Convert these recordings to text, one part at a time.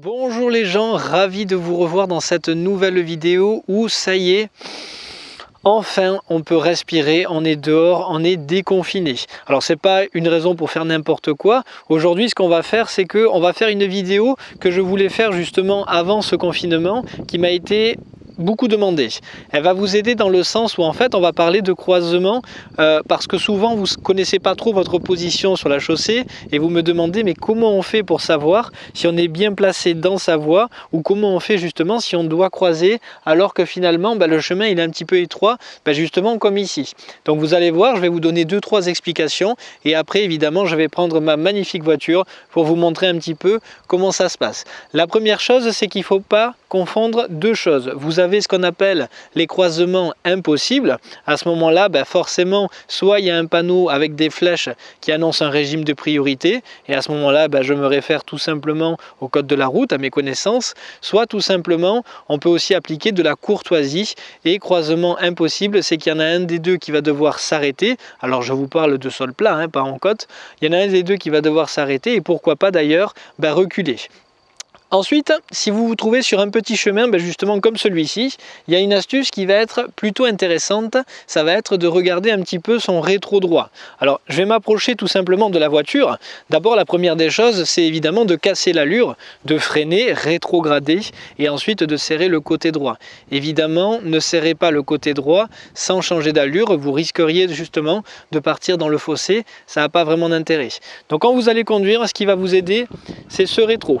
Bonjour les gens, ravi de vous revoir dans cette nouvelle vidéo où ça y est, enfin on peut respirer, on est dehors, on est déconfiné. Alors c'est pas une raison pour faire n'importe quoi. Aujourd'hui ce qu'on va faire c'est que on va faire une vidéo que je voulais faire justement avant ce confinement qui m'a été beaucoup demandé. Elle va vous aider dans le sens où en fait on va parler de croisement euh, parce que souvent vous ne connaissez pas trop votre position sur la chaussée et vous me demandez mais comment on fait pour savoir si on est bien placé dans sa voie ou comment on fait justement si on doit croiser alors que finalement bah, le chemin il est un petit peu étroit bah, justement comme ici. Donc vous allez voir je vais vous donner deux trois explications et après évidemment je vais prendre ma magnifique voiture pour vous montrer un petit peu comment ça se passe. La première chose c'est qu'il ne faut pas confondre deux choses. Vous avez ce qu'on appelle les croisements impossibles. À ce moment-là, ben forcément, soit il y a un panneau avec des flèches qui annonce un régime de priorité, et à ce moment-là, ben je me réfère tout simplement au code de la route, à mes connaissances, soit tout simplement, on peut aussi appliquer de la courtoisie, et croisement impossible, c'est qu'il y en a un des deux qui va devoir s'arrêter, alors je vous parle de sol plat, hein, pas en côte, il y en a un des deux qui va devoir s'arrêter, et pourquoi pas d'ailleurs ben reculer. Ensuite, si vous vous trouvez sur un petit chemin, ben justement comme celui-ci, il y a une astuce qui va être plutôt intéressante, ça va être de regarder un petit peu son rétro droit. Alors, je vais m'approcher tout simplement de la voiture. D'abord, la première des choses, c'est évidemment de casser l'allure, de freiner, rétrograder, et ensuite de serrer le côté droit. Évidemment, ne serrez pas le côté droit sans changer d'allure, vous risqueriez justement de partir dans le fossé, ça n'a pas vraiment d'intérêt. Donc quand vous allez conduire, ce qui va vous aider, c'est ce rétro.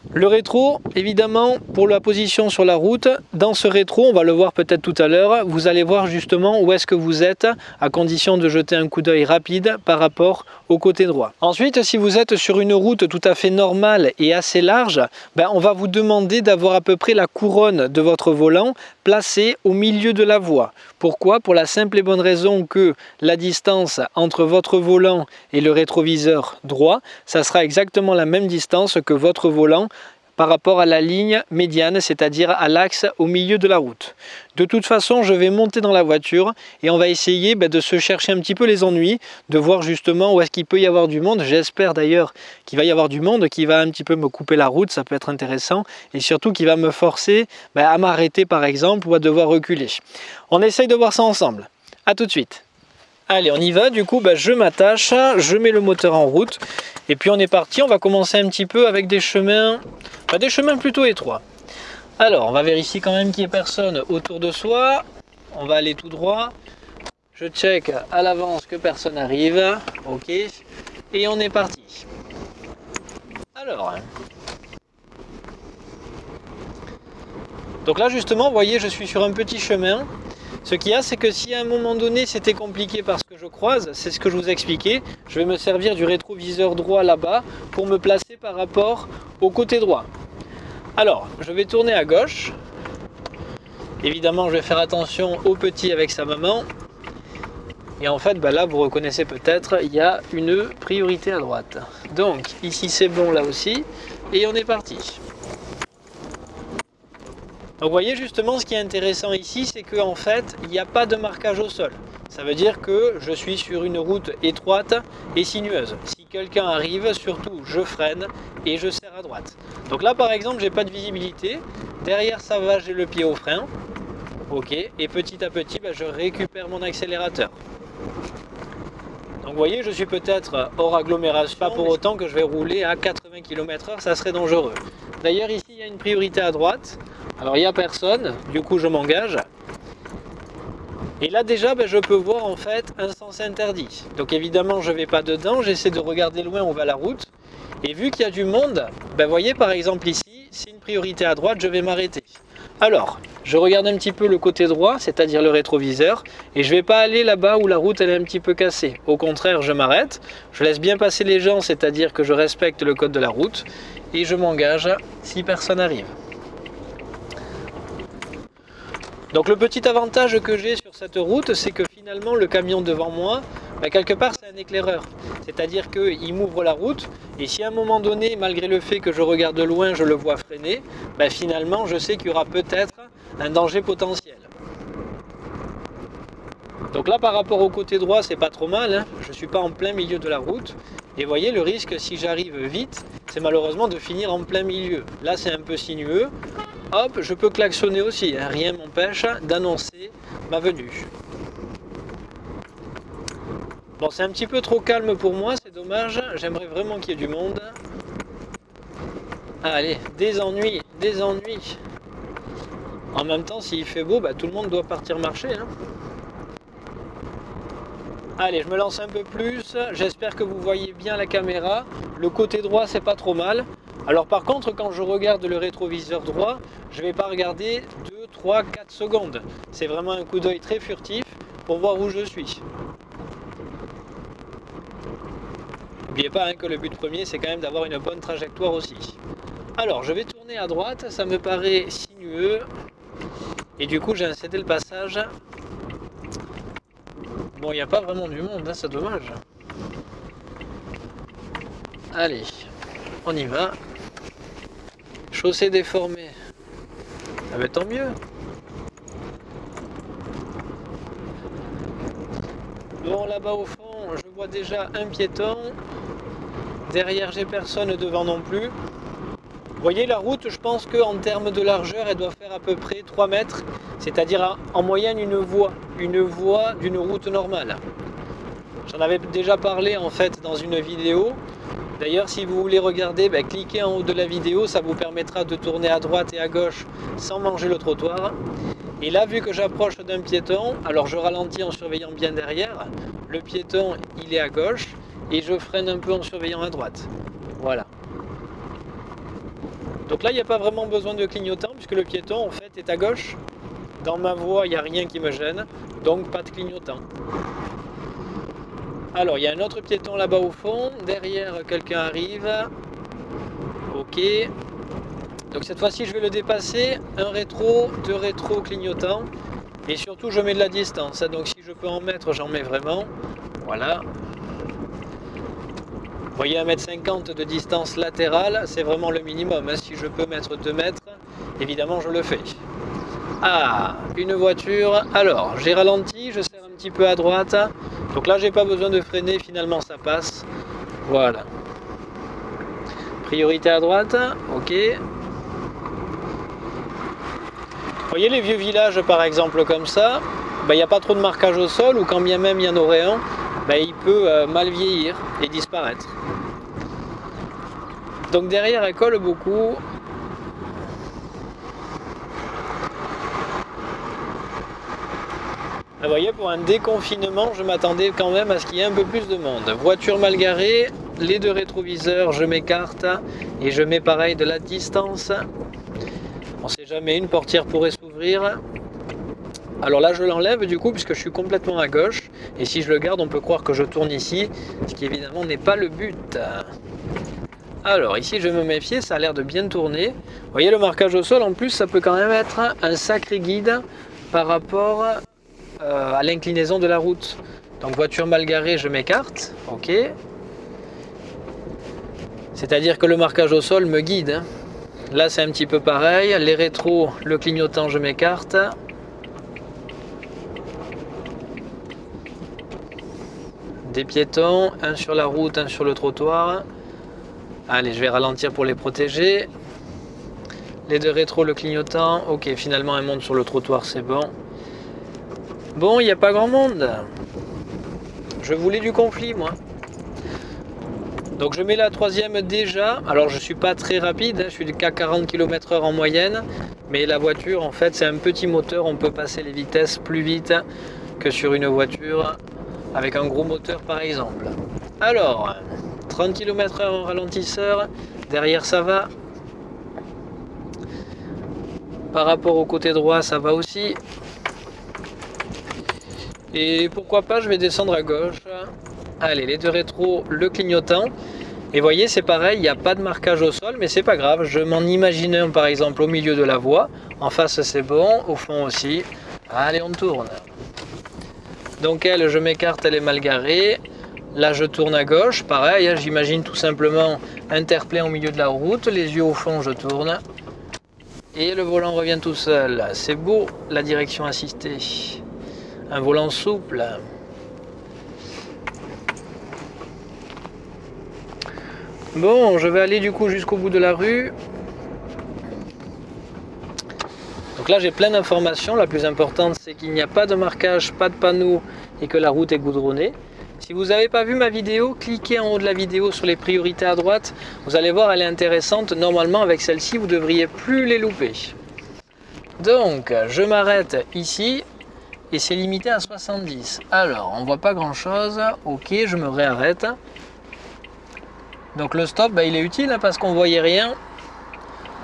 Le rétro, évidemment, pour la position sur la route, dans ce rétro, on va le voir peut-être tout à l'heure, vous allez voir justement où est-ce que vous êtes, à condition de jeter un coup d'œil rapide par rapport au côté droit. Ensuite, si vous êtes sur une route tout à fait normale et assez large, ben, on va vous demander d'avoir à peu près la couronne de votre volant placée au milieu de la voie. Pourquoi? Pour la simple et bonne raison que la distance entre votre volant et le rétroviseur droit, ça sera exactement la même distance que votre volant par rapport à la ligne médiane, c'est-à-dire à, l'axe au milieu de la route. De toute façon, je vais monter dans la voiture et on va essayer ben, de se chercher un petit peu les ennuis, de voir justement où est-ce qu'il peut y avoir du monde. J'espère d'ailleurs qu'il va y avoir du monde, qui va un petit peu me couper la route, ça peut être intéressant, et surtout qui va me forcer ben, à m'arrêter par exemple ou à devoir reculer. On essaye de voir ça ensemble. A tout de suite Allez, on y va. Du coup, bah, je m'attache, je mets le moteur en route. Et puis on est parti. On va commencer un petit peu avec des chemins, bah, des chemins plutôt étroits. Alors, on va vérifier quand même qu'il n'y ait personne autour de soi. On va aller tout droit. Je check à l'avance que personne arrive. Ok. Et on est parti. Alors. Donc là, justement, vous voyez, je suis sur un petit chemin. Ce qu'il y a, c'est que si à un moment donné c'était compliqué parce je croise, c'est ce que je vous ai expliqué, je vais me servir du rétroviseur droit là-bas pour me placer par rapport au côté droit. Alors, je vais tourner à gauche. Évidemment, je vais faire attention au petit avec sa maman. Et en fait, bah là, vous reconnaissez peut-être, il y a une priorité à droite. Donc, ici c'est bon, là aussi. Et on est parti. Donc vous voyez justement ce qui est intéressant ici, c'est qu'en fait, il n'y a pas de marquage au sol. Ça veut dire que je suis sur une route étroite et sinueuse. Si quelqu'un arrive, surtout je freine et je serre à droite. Donc là par exemple, j'ai pas de visibilité. Derrière ça va, j'ai le pied au frein. Ok, et petit à petit, bah, je récupère mon accélérateur. Donc vous voyez, je suis peut-être hors agglomération, pas pour autant que je vais rouler à 80 km h ça serait dangereux. D'ailleurs ici, il y a une priorité à droite. Alors il n'y a personne, du coup je m'engage. Et là déjà ben, je peux voir en fait un sens interdit. Donc évidemment je ne vais pas dedans, j'essaie de regarder loin où va la route. Et vu qu'il y a du monde, ben, voyez par exemple ici, c'est une priorité à droite, je vais m'arrêter. Alors, je regarde un petit peu le côté droit, c'est-à-dire le rétroviseur, et je ne vais pas aller là-bas où la route est un petit peu cassée. Au contraire, je m'arrête, je laisse bien passer les gens, c'est-à-dire que je respecte le code de la route, et je m'engage si personne n'arrive. Donc le petit avantage que j'ai sur cette route, c'est que finalement le camion devant moi, bah, quelque part c'est un éclaireur. C'est-à-dire qu'il m'ouvre la route et si à un moment donné, malgré le fait que je regarde de loin, je le vois freiner, bah, finalement je sais qu'il y aura peut-être un danger potentiel. Donc là, par rapport au côté droit, c'est pas trop mal. Hein. Je suis pas en plein milieu de la route. Et voyez, le risque, si j'arrive vite, c'est malheureusement de finir en plein milieu. Là, c'est un peu sinueux. Hop, je peux klaxonner aussi. Hein. Rien m'empêche d'annoncer ma venue. Bon, c'est un petit peu trop calme pour moi, c'est dommage. J'aimerais vraiment qu'il y ait du monde. Allez, des ennuis, des ennuis. En même temps, s'il fait beau, bah, tout le monde doit partir marcher. Hein. Allez, je me lance un peu plus. J'espère que vous voyez bien la caméra. Le côté droit, c'est pas trop mal. Alors par contre, quand je regarde le rétroviseur droit, je vais pas regarder 2, 3, 4 secondes. C'est vraiment un coup d'œil très furtif pour voir où je suis. N'oubliez pas hein, que le but premier, c'est quand même d'avoir une bonne trajectoire aussi. Alors, je vais tourner à droite, ça me paraît sinueux. Et du coup, j'ai incédé le passage. Bon, il n'y a pas vraiment du monde, hein, c'est dommage. Allez, on y va. Chaussée déformée. Ah ben tant mieux. Bon, là-bas au fond, je vois déjà un piéton. Derrière, j'ai personne devant non plus. Vous voyez la route, je pense qu'en termes de largeur, elle doit faire à peu près 3 mètres, c'est-à-dire en moyenne une voie d'une route normale. J'en avais déjà parlé en fait dans une vidéo. D'ailleurs, si vous voulez regarder, ben, cliquez en haut de la vidéo, ça vous permettra de tourner à droite et à gauche sans manger le trottoir. Et là, vu que j'approche d'un piéton, alors je ralentis en surveillant bien derrière. Le piéton, il est à gauche et je freine un peu en surveillant à droite. Voilà. Donc là, il n'y a pas vraiment besoin de clignotant puisque le piéton, en fait, est à gauche. Dans ma voie, il n'y a rien qui me gêne, donc pas de clignotant. Alors, il y a un autre piéton là-bas au fond. Derrière, quelqu'un arrive. Ok. Donc cette fois-ci, je vais le dépasser. Un rétro, deux rétro clignotants. Et surtout, je mets de la distance. Donc si je peux en mettre, j'en mets vraiment. Voilà voyez 1m50 de distance latérale, c'est vraiment le minimum. Hein. Si je peux mettre 2 mètres, évidemment je le fais. Ah, une voiture. Alors, j'ai ralenti, je serre un petit peu à droite. Donc là, j'ai pas besoin de freiner, finalement ça passe. Voilà. Priorité à droite, ok. Vous voyez les vieux villages par exemple comme ça, ben, il n'y a pas trop de marquage au sol ou quand bien même il y en aurait un, ben, il peut euh, mal vieillir et disparaître. Donc derrière elle colle beaucoup. Vous voyez, pour un déconfinement, je m'attendais quand même à ce qu'il y ait un peu plus de monde. Voiture mal garée, les deux rétroviseurs, je m'écarte et je mets pareil de la distance. On sait jamais, une portière pourrait s'ouvrir. Alors là, je l'enlève du coup, puisque je suis complètement à gauche. Et si je le garde, on peut croire que je tourne ici, ce qui évidemment n'est pas le but. Alors ici, je vais me méfier, ça a l'air de bien tourner. Vous voyez le marquage au sol, en plus, ça peut quand même être un sacré guide par rapport euh, à l'inclinaison de la route. Donc voiture mal garée, je m'écarte, ok. C'est-à-dire que le marquage au sol me guide. Hein. Là, c'est un petit peu pareil. Les rétros, le clignotant, je m'écarte. des piétons, un sur la route, un sur le trottoir. Allez, je vais ralentir pour les protéger. Les deux rétro, le clignotant. Ok, finalement, un monde sur le trottoir, c'est bon. Bon, il n'y a pas grand monde. Je voulais du conflit, moi. Donc je mets la troisième déjà. Alors je suis pas très rapide, hein. je suis qu'à 40 km h en moyenne. Mais la voiture, en fait, c'est un petit moteur. On peut passer les vitesses plus vite que sur une voiture avec un gros moteur par exemple. Alors, 30 km h en ralentisseur, derrière ça va. Par rapport au côté droit, ça va aussi. Et pourquoi pas, je vais descendre à gauche. Allez, les deux rétros, le clignotant. Et voyez, c'est pareil, il n'y a pas de marquage au sol, mais c'est pas grave. Je m'en imagine un, par exemple, au milieu de la voie. En face, c'est bon. Au fond aussi. Allez, on tourne. Donc elle, je m'écarte, elle est mal garée. Là, je tourne à gauche, pareil, hein, j'imagine tout simplement interpellé au milieu de la route, les yeux au fond, je tourne. Et le volant revient tout seul. C'est beau, la direction assistée. Un volant souple. Bon, je vais aller du coup jusqu'au bout de la rue. Donc là, j'ai plein d'informations. La plus importante, c'est qu'il n'y a pas de marquage, pas de panneau et que la route est goudronnée. Si vous n'avez pas vu ma vidéo, cliquez en haut de la vidéo sur les priorités à droite. Vous allez voir, elle est intéressante. Normalement, avec celle-ci, vous devriez plus les louper. Donc, je m'arrête ici et c'est limité à 70. Alors, on voit pas grand-chose. Ok, je me réarrête. Donc le stop, bah, il est utile hein, parce qu'on voyait rien.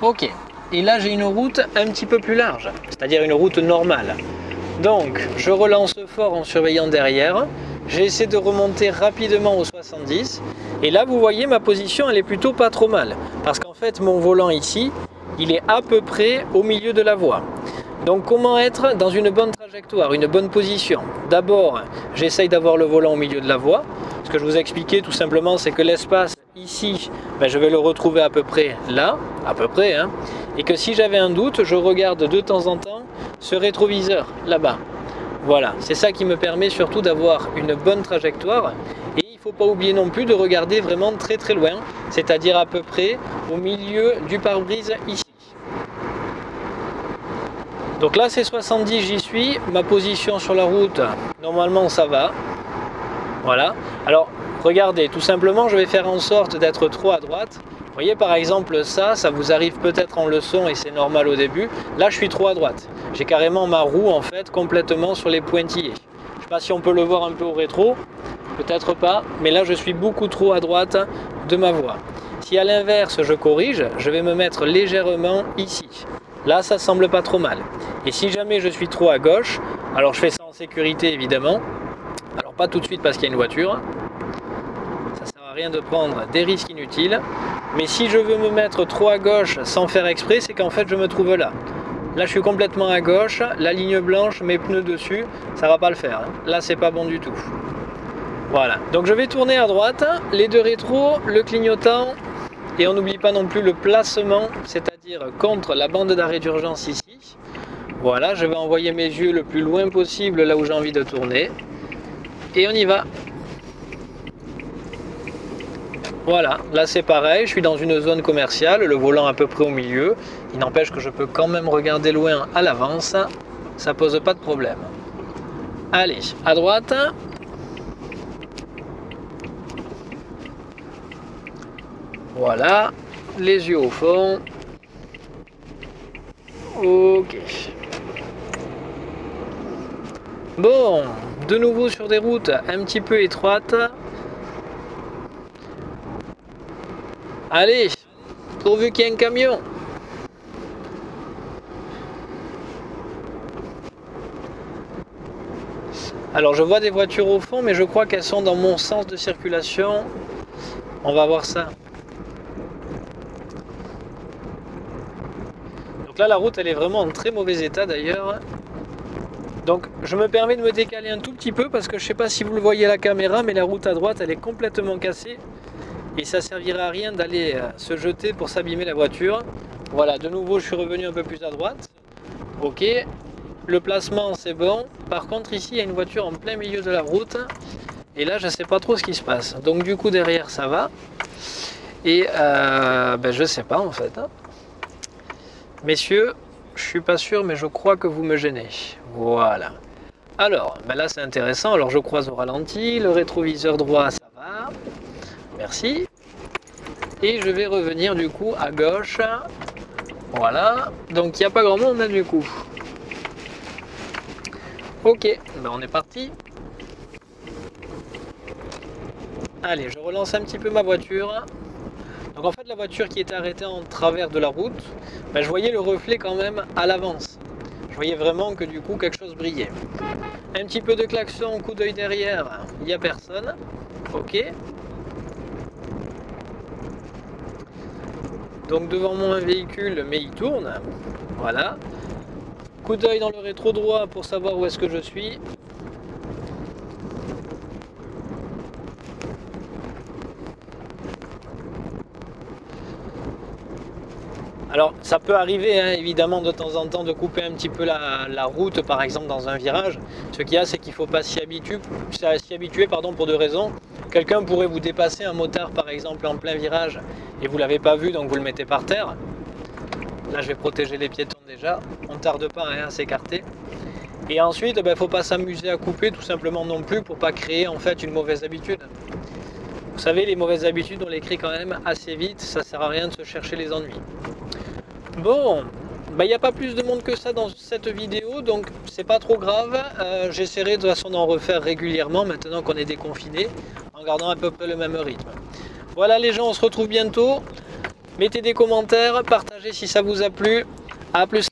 Ok. Et là, j'ai une route un petit peu plus large, c'est-à-dire une route normale. Donc, je relance fort en surveillant derrière. J'essaie de remonter rapidement au 70. Et là, vous voyez, ma position, elle est plutôt pas trop mal. Parce qu'en fait, mon volant ici, il est à peu près au milieu de la voie. Donc comment être dans une bonne trajectoire, une bonne position? D'abord, j'essaye d'avoir le volant au milieu de la voie. Ce que je vous ai expliqué tout simplement, c'est que l'espace ici, ben, je vais le retrouver à peu près là, à peu près, hein, et que si j'avais un doute, je regarde de temps en temps ce rétroviseur là-bas. Voilà, c'est ça qui me permet surtout d'avoir une bonne trajectoire et il ne faut pas oublier non plus de regarder vraiment très très loin, c'est-à-dire à peu près au milieu du pare-brise ici. Donc là c'est 70, j'y suis, ma position sur la route, normalement ça va. Voilà, alors regardez, tout simplement je vais faire en sorte d'être trop à droite vous voyez par exemple ça, ça vous arrive peut-être en leçon et c'est normal au début. Là je suis trop à droite. J'ai carrément ma roue en fait complètement sur les pointillés. Je ne sais pas si on peut le voir un peu au rétro, peut-être pas, mais là je suis beaucoup trop à droite de ma voie. Si à l'inverse je corrige, je vais me mettre légèrement ici. Là ça semble pas trop mal. Et si jamais je suis trop à gauche, alors je fais ça en sécurité évidemment. Alors pas tout de suite parce qu'il y a une voiture. Ça sert à rien de prendre des risques inutiles. Mais si je veux me mettre trop à gauche sans faire exprès, c'est qu'en fait je me trouve là. Là je suis complètement à gauche, la ligne blanche, mes pneus dessus, ça va pas le faire. Là c'est pas bon du tout. Voilà, donc je vais tourner à droite, les deux rétros, le clignotant, et on n'oublie pas non plus le placement, c'est-à-dire contre la bande d'arrêt d'urgence ici. Voilà, je vais envoyer mes yeux le plus loin possible là où j'ai envie de tourner. Et on y va. Voilà, là c'est pareil, je suis dans une zone commerciale, le volant à peu près au milieu. Il n'empêche que je peux quand même regarder loin à l'avance, ça pose pas de problème. Allez, à droite. Voilà, les yeux au fond. Ok. Bon, de nouveau sur des routes un petit peu étroites. Allez, pourvu qu'il y ait un camion. Alors je vois des voitures au fond, mais je crois qu'elles sont dans mon sens de circulation. On va voir ça. Là la route elle est vraiment en très mauvais état d'ailleurs. Donc je me permets de me décaler un tout petit peu parce que je ne sais pas si vous le voyez à la caméra, mais la route à droite elle est complètement cassée et ça servira à rien d'aller euh, se jeter pour s'abîmer la voiture. Voilà, de nouveau je suis revenu un peu plus à droite. Ok, le placement c'est bon. Par contre ici il y a une voiture en plein milieu de la route et là je ne sais pas trop ce qui se passe. Donc du coup derrière ça va et euh, ben, je sais pas en fait. Hein. Messieurs, je suis pas sûr mais je crois que vous me gênez. Voilà. Alors, ben là c'est intéressant. Alors je croise au ralenti, le rétroviseur droit ça va. Merci. Et je vais revenir du coup à gauche. Voilà. Donc il n'y a pas grand monde là du coup. Ok, ben on est parti. Allez, je relance un petit peu ma voiture. Donc en fait la voiture qui était arrêtée en travers de la route, ben, je voyais le reflet quand même à l'avance. Je voyais vraiment que du coup quelque chose brillait. Un petit peu de klaxon, coup d'œil derrière, il n'y a personne. Ok. Donc devant moi un véhicule, mais il tourne. Voilà. Coup d'œil dans le rétro droit pour savoir où est-ce que je suis. Alors ça peut arriver hein, évidemment de temps en temps de couper un petit peu la, route par exemple dans un virage. Ce qu'il y a c'est qu'il ne faut pas s'y habituer, pardon, pour deux raisons. Quelqu'un pourrait vous dépasser un motard par exemple en plein virage et vous ne l'avez pas vu donc vous le mettez par terre. Là je vais protéger les piétons déjà, on ne tarde pas à s'écarter. Et ensuite, il ben, ne faut pas s'amuser à couper tout simplement non plus pour pas créer en fait une mauvaise habitude. Vous savez, les mauvaises habitudes, on les crée quand même assez vite, ça sert à rien de se chercher les ennuis. Bon, il n'y a pas plus de monde que ça dans cette vidéo, donc c'est pas trop grave. Euh, j'essaierai de toute façon d'en refaire régulièrement maintenant qu'on est déconfiné, en gardant à peu près le même rythme. Voilà les gens, on se retrouve bientôt. Mettez des commentaires, partagez si ça vous a plu. A plus